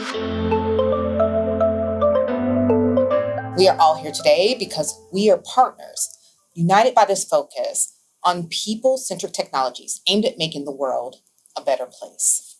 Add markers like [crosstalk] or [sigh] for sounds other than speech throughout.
We are all here today because we are partners, united by this focus on people-centric technologies aimed at making the world a better place.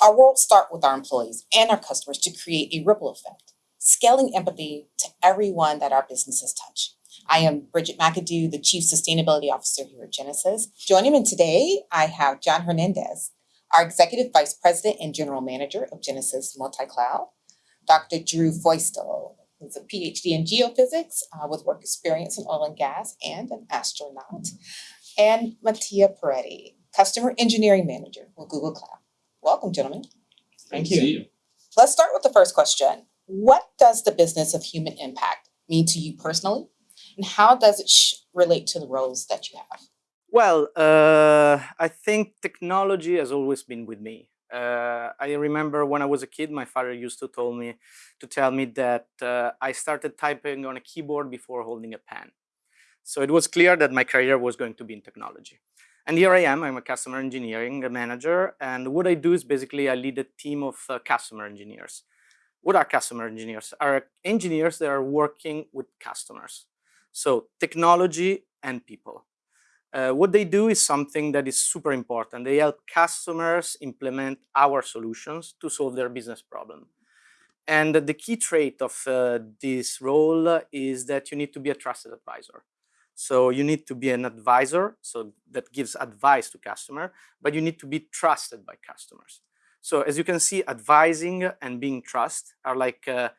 Our world starts with our employees and our customers to create a ripple effect, scaling empathy to everyone that our businesses touch. I am Bridget McAdoo, the Chief Sustainability Officer here at Genesys. Joining me today, I have John Hernandez, our Executive Vice President and General Manager of Genesys Multi-Cloud, Dr. Drew Feustel, who's a PhD in geophysics uh, with work experience in oil and gas and an astronaut, and Mattia Peretti, Customer Engineering Manager with Google Cloud. Welcome, gentlemen. Thank you. Good to see you. Let's start with the first question. What does the business of human impact mean to you personally, and how does it relate to the roles that you have? Well, uh, I think technology has always been with me. Uh, I remember when I was a kid, my father used to tell me to tell me that uh, I started typing on a keyboard before holding a pen. So it was clear that my career was going to be in technology. And here I am, I'm a customer engineering manager. And what I do is basically I lead a team of uh, customer engineers. What are customer engineers? Are engineers that are working with customers. So technology and people. Uh, what they do is something that is super important. They help customers implement our solutions to solve their business problem. And the key trait of uh, this role is that you need to be a trusted advisor. So you need to be an advisor, so that gives advice to customer, but you need to be trusted by customers. So as you can see, advising and being trust are like uh,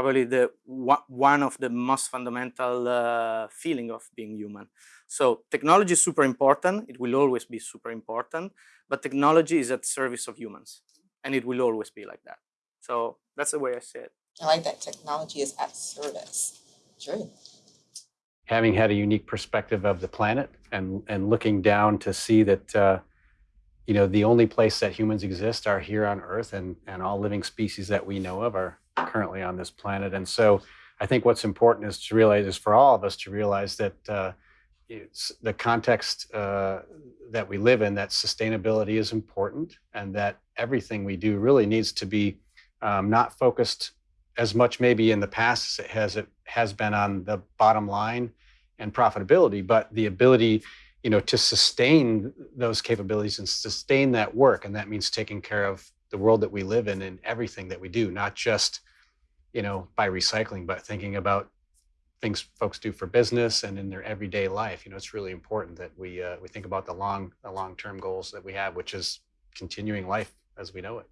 probably the one of the most fundamental uh, feeling of being human. So technology is super important. It will always be super important, but technology is at service of humans and it will always be like that. So that's the way I see it. I like that technology is at service. True. Having had a unique perspective of the planet and, and looking down to see that, uh, you know, the only place that humans exist are here on Earth and, and all living species that we know of are currently on this planet. And so I think what's important is to realize, is for all of us to realize that uh, it's the context uh, that we live in, that sustainability is important and that everything we do really needs to be um, not focused as much maybe in the past as it has, it has been on the bottom line and profitability, but the ability you know, to sustain those capabilities and sustain that work. And that means taking care of the world that we live in and everything that we do, not just, you know, by recycling, but thinking about things folks do for business and in their everyday life. You know, it's really important that we uh, we think about the long the long term goals that we have, which is continuing life as we know it.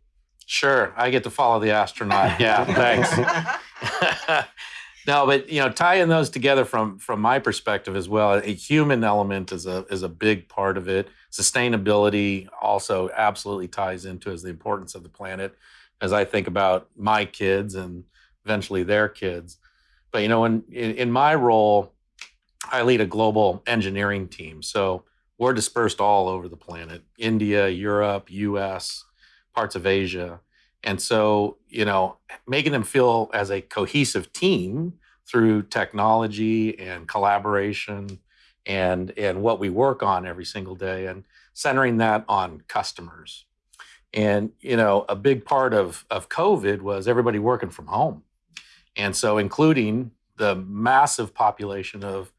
Sure, I get to follow the astronaut. Yeah, thanks. [laughs] [laughs] no, but you know, tying those together from from my perspective as well, a human element is a is a big part of it. Sustainability also absolutely ties into as the importance of the planet. As I think about my kids and eventually their kids, but you know, in, in my role, I lead a global engineering team. So we're dispersed all over the planet, India, Europe, US, parts of Asia. And so, you know, making them feel as a cohesive team through technology and collaboration and, and what we work on every single day and centering that on customers. And, you know, a big part of, of COVID was everybody working from home. And so including the massive population of,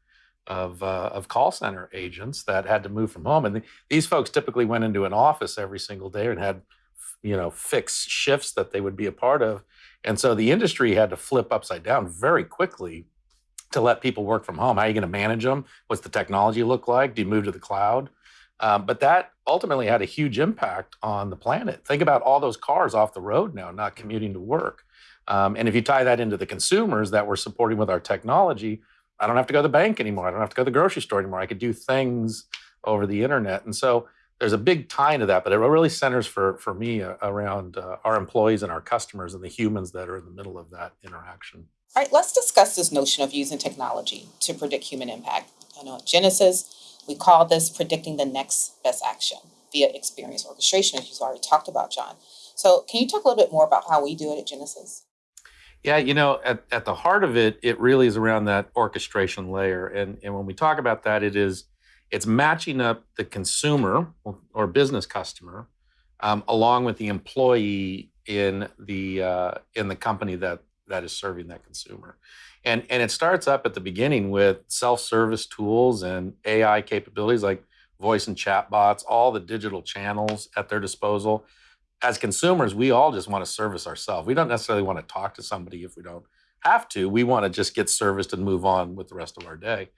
of, uh, of call center agents that had to move from home. And the, these folks typically went into an office every single day and had, you know, fixed shifts that they would be a part of. And so the industry had to flip upside down very quickly to let people work from home. How are you going to manage them? What's the technology look like? Do you move to the cloud? Um, but that ultimately had a huge impact on the planet. Think about all those cars off the road now, not commuting to work. Um, and if you tie that into the consumers that we're supporting with our technology, I don't have to go to the bank anymore. I don't have to go to the grocery store anymore. I could do things over the internet. And so there's a big tie into that, but it really centers for, for me uh, around uh, our employees and our customers and the humans that are in the middle of that interaction. All right, let's discuss this notion of using technology to predict human impact. I know at Genesys, we call this predicting the next best action via experience orchestration, as you've already talked about, John. So can you talk a little bit more about how we do it at Genesys? Yeah, you know, at, at the heart of it, it really is around that orchestration layer. And, and when we talk about that, it is, it's matching up the consumer or, business customer um, along with the employee in the uh, in the company that that is serving that consumer. And and it starts up at the beginning with self-service tools and AI capabilities like voice and chat bots, all the digital channels at their disposal. As consumers, we all just want to service ourselves. We don't necessarily want to talk to somebody if we don't have to. We want to just get serviced and move on with the rest of our day.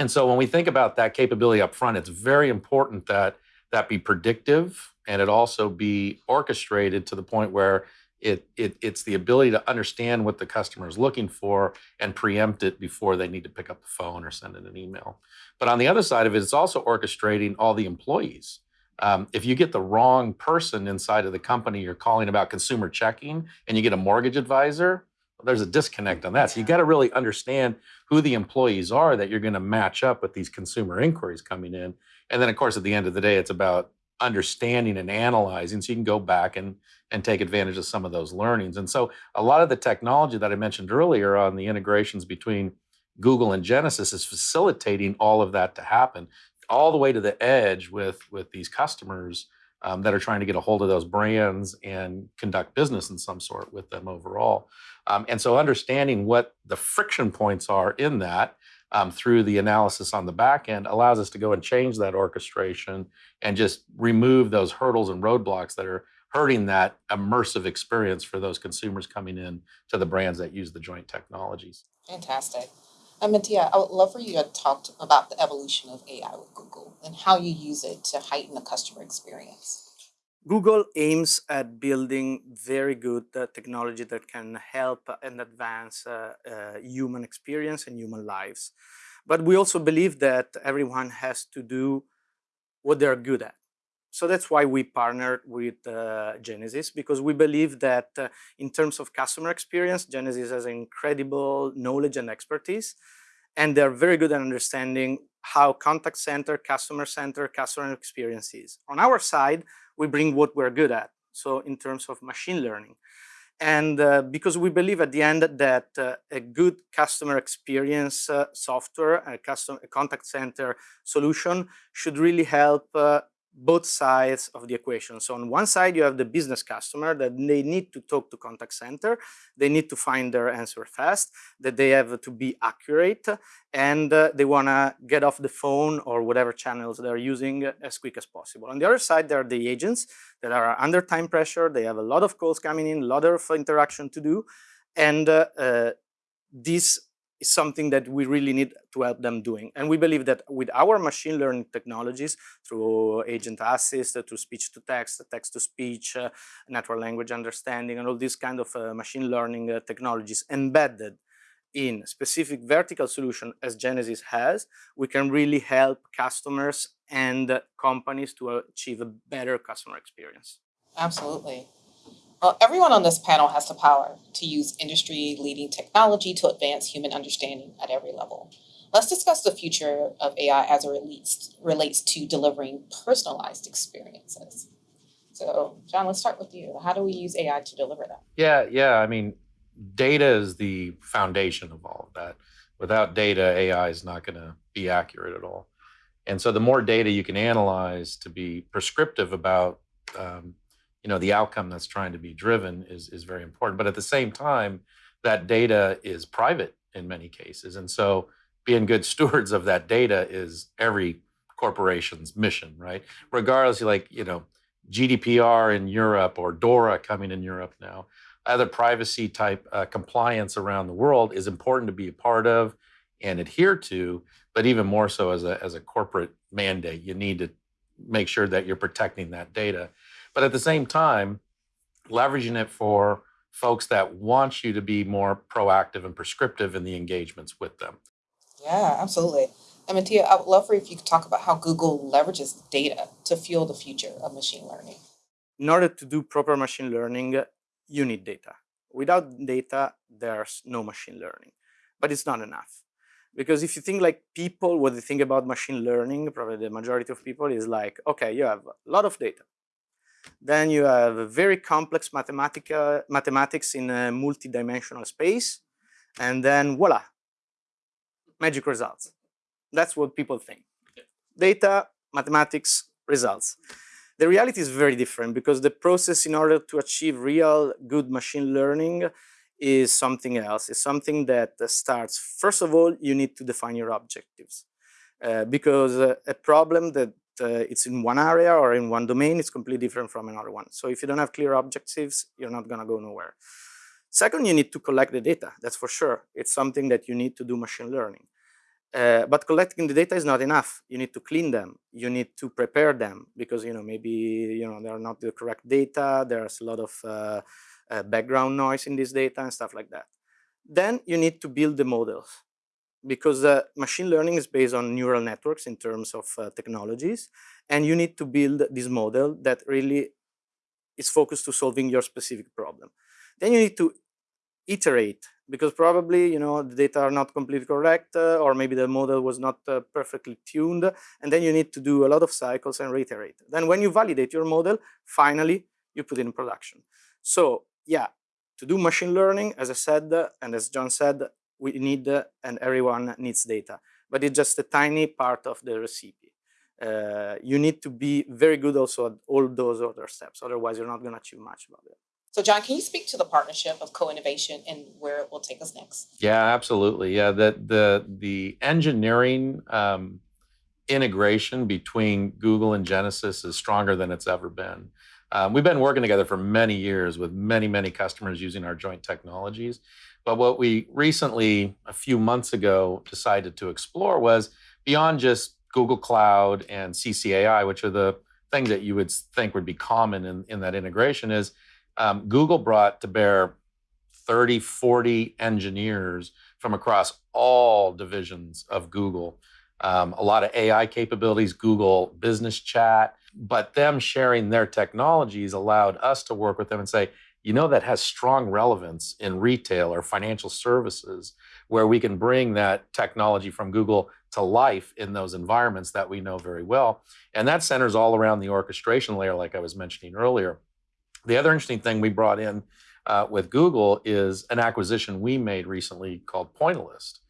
And so when we think about that capability up front, it's very important that that be predictive and it also be orchestrated to the point where it, it it's the ability to understand what the customer is looking for and preempt it before they need to pick up the phone or send in an email. But on the other side of it, it's also orchestrating all the employees. Um, if you get the wrong person inside of the company, you're calling about consumer checking, and you get a mortgage advisor, there's a disconnect on that. So you got to really understand who the employees are that you're going to match up with these consumer inquiries coming in. And then, of course, at the end of the day, it's about understanding and analyzing so you can go back and and take advantage of some of those learnings. And so a lot of the technology that I mentioned earlier on the integrations between Google and Genesys is facilitating all of that to happen all the way to the edge with with these customers um, that are trying to get a hold of those brands and conduct business in some sort with them overall. Um, and so understanding what the friction points are in that um, through the analysis on the back end allows us to go and change that orchestration and just remove those hurdles and roadblocks that are hurting that immersive experience for those consumers coming in to the brands that use the joint technologies. Fantastic. Mattia, I would love for you to talk about the evolution of AI with Google and how you use it to heighten the customer experience. Google aims at building very good uh, technology that can help and advance uh, uh, human experience and human lives. But we also believe that everyone has to do what they're good at. So that's why we partnered with uh, Genesys because we believe that uh, in terms of customer experience, Genesys has incredible knowledge and expertise, and they're very good at understanding how contact center, customer center, customer experience is. On our side, we bring what we're good at. So in terms of machine learning. And uh, because we believe at the end that uh, a good customer experience uh, software, a, custom, a contact center solution should really help uh, both sides of the equation. So on one side, you have the business customer that they need to talk to contact center. They need to find their answer fast, that they have to be accurate, and uh, they want to get off the phone or whatever channels they're using as quick as possible. On the other side, there are the agents that are under time pressure. They have a lot of calls coming in, a lot of interaction to do. And uh, uh, this is something that we really need to help them doing. And we believe that with our machine learning technologies, through agent assist, through speech to text, text to speech, uh, natural language understanding, and all these kind of uh, machine learning uh, technologies embedded in specific vertical solution as Genesys has, we can really help customers and companies to achieve a better customer experience. Absolutely. Well, everyone on this panel has the power to use industry-leading technology to advance human understanding at every level. Let's discuss the future of AI as it relates, relates to delivering personalized experiences. So, John, let's start with you. How do we use AI to deliver that? Yeah, yeah. I mean, data is the foundation of all of that. Without data, AI is not going to be accurate at all. And so, the more data you can analyze to be prescriptive about, um, you know, the outcome that's trying to be driven is is very important. But at the same time, that data is private in many cases, and so being good [laughs] stewards of that data is every corporation's mission, right? Regardless, like you know, GDPR in Europe or DORA coming in Europe now other privacy type uh, compliance around the world is important to be a part of and adhere to, but even more so as a, as a corporate mandate, you need to make sure that you're protecting that data. But at the same time, leveraging it for folks that want you to be more proactive and prescriptive in the engagements with them. Yeah, absolutely. And Mattia, I would love for you if you could talk about how Google leverages data to fuel the future of machine learning. In order to do proper machine learning, you need data. Without data, there's no machine learning. But it's not enough. Because if you think like people, what they think about machine learning, probably the majority of people is like, okay, you have a lot of data. Then you have a very complex mathematics in a multi-dimensional space. And then voila, magic results. That's what people think. Data, mathematics, results. The reality is very different because the process in order to achieve real good machine learning is something else. It's something that starts, first of all, you need to define your objectives. Uh, because uh, a problem that it's in one area or in one domain it's completely different from another one. So if you don't have clear objectives, you're not gonna go nowhere. Second, you need to collect the data, that's for sure. It's something that you need to do machine learning. Uh, but collecting the data is not enough. You need to clean them. You need to prepare them because you know maybe you know they are not the correct data. There's a lot of uh, uh, background noise in this data and stuff like that. Then you need to build the models because uh, machine learning is based on neural networks in terms of uh, technologies, and you need to build this model that really is focused to solving your specific problem. Then you need to iterate because probably you know the data are not completely correct uh, or maybe the model was not uh, perfectly tuned and then you need to do a lot of cycles and reiterate then when you validate your model finally you put it in production so yeah to do machine learning as i said and as john said we need uh, and everyone needs data but it's just a tiny part of the recipe uh, you need to be very good also at all those other steps otherwise you're not going to achieve much about it So John, can you speak to the partnership of co-innovation and where it will take us next? Yeah, absolutely. Yeah, the the the engineering um, integration between Google and Genesys is stronger than it's ever been. Um, we've been working together for many years with many many customers using our joint technologies. But what we recently, a few months ago, decided to explore was beyond just Google Cloud and CCAI, which are the things that you would think would be common in, in that integration, is um, Google brought to bear 30, 40 engineers from across all divisions of Google. Um, a lot of AI capabilities, Google Business Chat, but them sharing their technologies allowed us to work with them and say, you know, that has strong relevance in retail or financial services, where we can bring that technology from Google to life in those environments that we know very well. And that centers all around the orchestration layer, like I was mentioning earlier. The other interesting thing we brought in uh, with Google is an acquisition we made recently called Pointillist.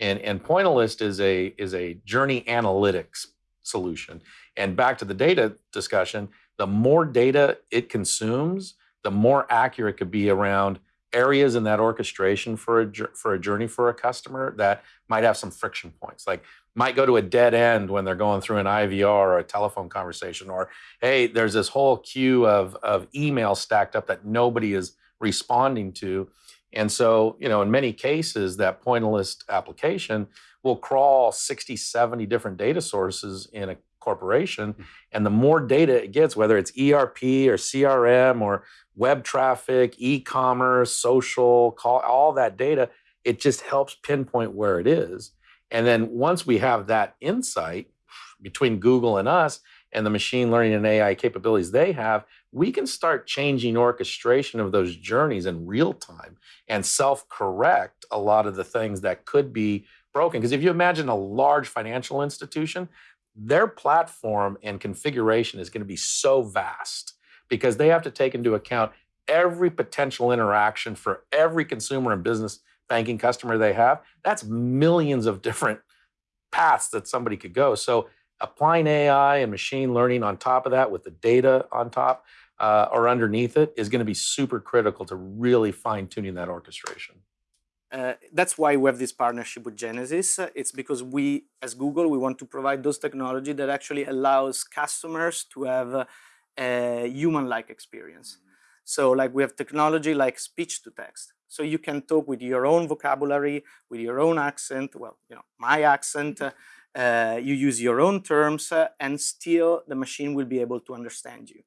And, and Pointillist is a, is a journey analytics solution. And back to the data discussion, the more data it consumes, the more accurate it could be around areas in that orchestration for a, for a journey for a customer that might have some friction points. Like might go to a dead end when they're going through an IVR or a telephone conversation, or hey, there's this whole queue of, of email stacked up that nobody is responding to. And so, you know, in many cases, that Pointillist application will crawl 60, 70 different data sources in a corporation. Hmm. And the more data it gets, whether it's ERP or CRM or web traffic, e-commerce, social, call, all that data, it just helps pinpoint where it is. And then once we have that insight between Google and us and the machine learning and AI capabilities they have, we can start changing orchestration of those journeys in real time and self correct a lot of the things that could be broken. Because if you imagine a large financial institution, their platform and configuration is going to be so vast because they have to take into account every potential interaction for every consumer and business banking customer they have, that's millions of different paths that somebody could go. So applying AI and machine learning on top of that with the data on top uh, or underneath it is going to be super critical to really fine tuning that orchestration. Uh, that's why we have this partnership with Genesys. Uh, it's because we, as Google, we want to provide those technology that actually allows customers to have uh, a human-like experience. Mm -hmm. So like we have technology like speech to text. So you can talk with your own vocabulary, with your own accent, well, you know, my accent, uh, uh, you use your own terms, uh, and still the machine will be able to understand you.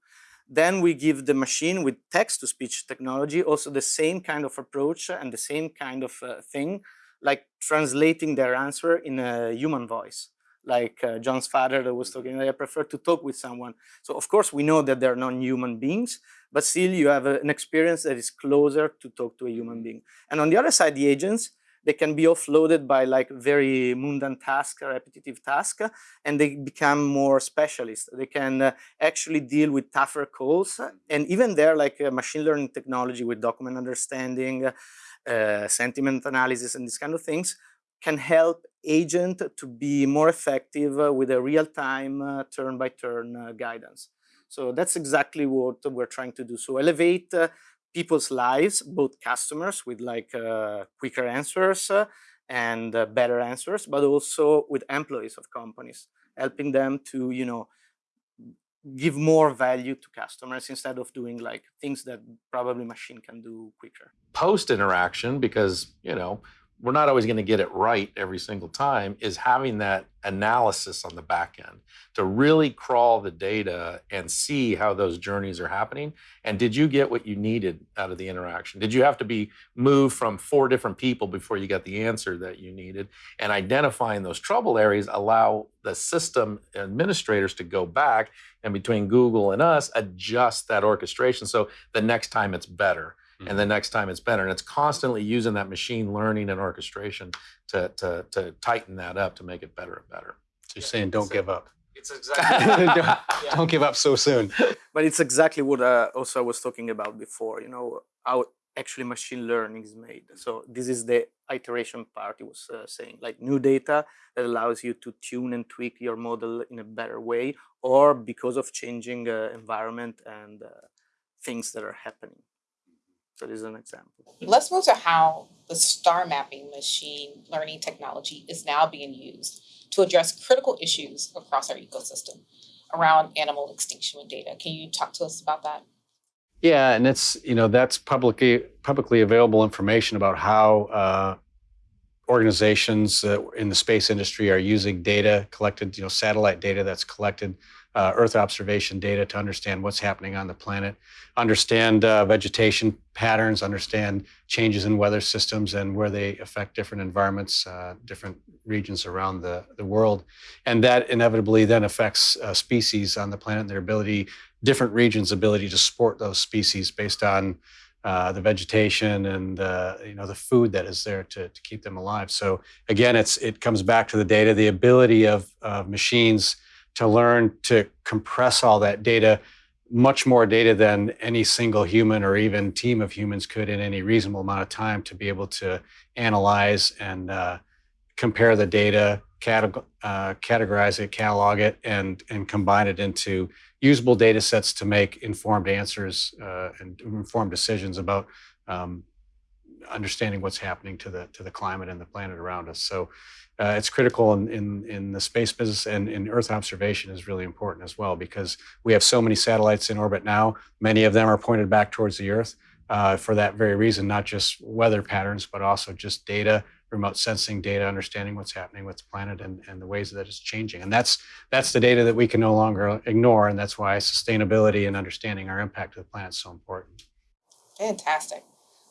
Then we give the machine with text-to-speech technology also the same kind of approach and the same kind of uh, thing, like translating their answer in a human voice like uh, John's father that was talking, I prefer to talk with someone. So of course we know that they're non-human beings, but still you have a, an experience that is closer to talk to a human being. And on the other side, the agents, they can be offloaded by like very mundane task, repetitive task, and they become more specialist. They can uh, actually deal with tougher calls. And even there, like uh, machine learning technology with document understanding, uh, sentiment analysis, and these kind of things can help agent to be more effective uh, with a real-time uh, turn-by-turn uh, guidance. So that's exactly what we're trying to do. So elevate people's lives, both customers with like uh, quicker answers uh, and uh, better answers, but also with employees of companies, helping them to you know give more value to customers instead of doing like things that probably machine can do quicker. post interaction because you know we're not always going to get it right every single time is having that analysis on the back end to really crawl the data and see how those journeys are happening. And did you get what you needed out of the interaction? Did you have to be moved from four different people before you got the answer that you needed? And identifying those trouble areas allow the system administrators to go back and between google and us adjust that orchestration so the next time it's better and the next time it's better. And it's constantly using that machine learning and orchestration to, to, to tighten that up to make it better and better. So you're saying don't give up. It's exactly [laughs] don't, don't give up so soon. [laughs] but it's exactly what uh, also I was talking about before. You know how actually machine learning is made. So this is the iteration part. It was uh, saying like new data that allows you to tune and tweak your model in a better way, or because of changing uh, environment and uh, things that are happening. So this is an example. Let's move to how the star mapping machine learning technology is now being used to address critical issues across our ecosystem around animal extinction with data. Can you talk to us about that? Yeah, and it's you know that's publicly publicly available information about how uh, organizations uh, in the space industry are using data collected, you know, satellite data that's collected, uh, Earth observation data to understand what's happening on the planet, understand uh, vegetation patterns, understand changes in weather systems and where they affect different environments, uh, different regions around the, the world, and that inevitably then affects uh, species on the planet and their ability, different regions' ability to support those species based on uh, the vegetation and uh, you know the food that is there to, to keep them alive. So again, it's it comes back to the data, the ability of uh, machines to learn to compress all that data, much more data than any single human or even team of humans could in any reasonable amount of time to be able to analyze and uh, compare the data, categ- uh, categorize it, catalog it, and and combine it into usable data sets to make informed answers uh, and informed decisions about um, understanding what's happening to the to the climate and the planet around us. So uh, it's critical in, in in the space business and in Earth observation is really important as well because we have so many satellites in orbit now. Many of them are pointed back towards the Earth uh, for that very reason, not just weather patterns, but also just data remote sensing data, understanding what's happening with the planet and, and the ways that it's changing. And that's that's the data that we can no longer ignore. And that's why sustainability and understanding our impact to the planet is so important. Fantastic.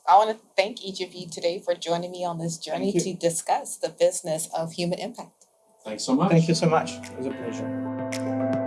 I want to thank each of you today for joining me on this journey to discuss the business of human impact. Thanks so much. Thank you so much. It was a pleasure.